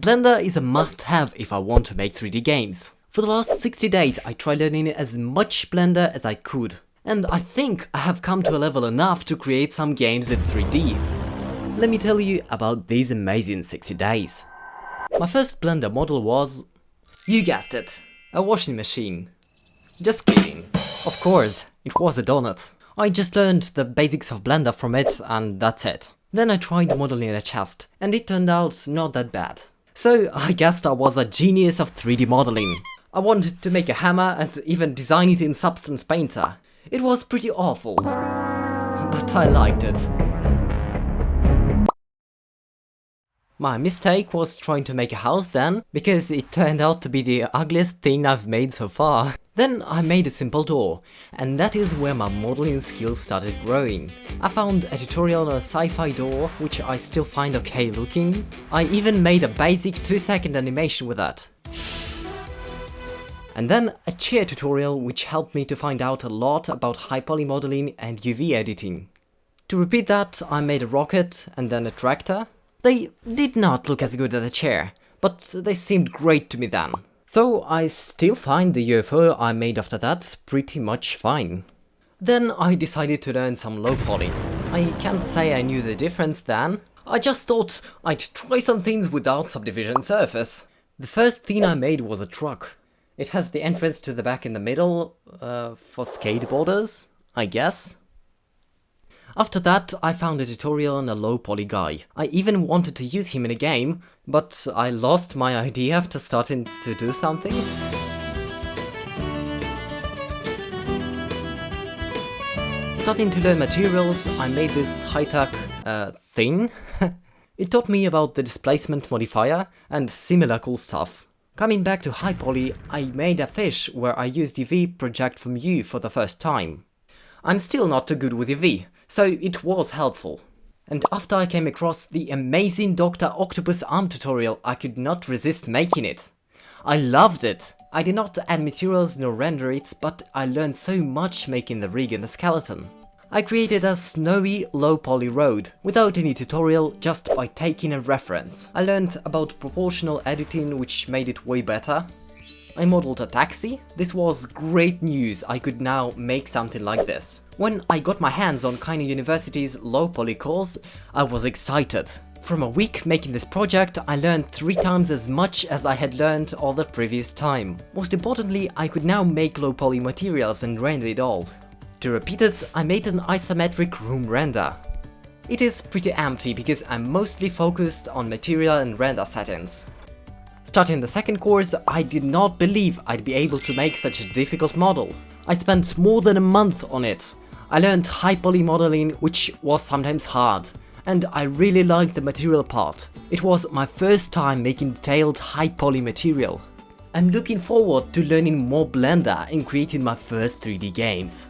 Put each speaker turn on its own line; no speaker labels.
Blender is a must-have if I want to make 3D games. For the last 60 days I tried learning as much Blender as I could, and I think I have come to a level enough to create some games in 3D. Let me tell you about these amazing 60 days. My first Blender model was... You guessed it, a washing machine. Just kidding. Of course, it was a donut. I just learned the basics of Blender from it and that's it. Then I tried modeling a chest, and it turned out not that bad. So I guessed I was a genius of 3D modeling. I wanted to make a hammer and even design it in Substance Painter. It was pretty awful, but I liked it. My mistake was trying to make a house then, because it turned out to be the ugliest thing I've made so far. Then I made a simple door, and that is where my modeling skills started growing. I found a tutorial on a sci-fi door, which I still find okay looking. I even made a basic 2 second animation with that. And then a chair tutorial which helped me to find out a lot about high poly modeling and UV editing. To repeat that, I made a rocket and then a tractor, they did not look as good as a chair, but they seemed great to me then. Though I still find the UFO I made after that pretty much fine. Then I decided to learn some low poly. I can't say I knew the difference then, I just thought I'd try some things without subdivision surface. The first thing I made was a truck. It has the entrance to the back in the middle, uh, for skateboarders, I guess. After that, I found a tutorial on a low poly guy. I even wanted to use him in a game, but I lost my idea after starting to do something. Starting to learn materials, I made this high-tech uh, thing. it taught me about the displacement modifier and similar cool stuff. Coming back to high poly, I made a fish where I used UV project from View for the first time. I'm still not too good with UV, so it was helpful. And after I came across the amazing Dr. Octopus arm tutorial, I could not resist making it. I loved it! I did not add materials nor render it, but I learned so much making the rig and the skeleton. I created a snowy, low-poly road, without any tutorial, just by taking a reference. I learned about proportional editing, which made it way better. I modeled a taxi. This was great news, I could now make something like this. When I got my hands on Kainu University's low poly course, I was excited. From a week making this project, I learned three times as much as I had learned all the previous time. Most importantly, I could now make low poly materials and render it all. To repeat it, I made an isometric room render. It is pretty empty because I'm mostly focused on material and render settings. Starting the second course, I did not believe I'd be able to make such a difficult model. I spent more than a month on it. I learned high poly modeling, which was sometimes hard, and I really liked the material part. It was my first time making detailed high poly material. I'm looking forward to learning more Blender and creating my first 3D games.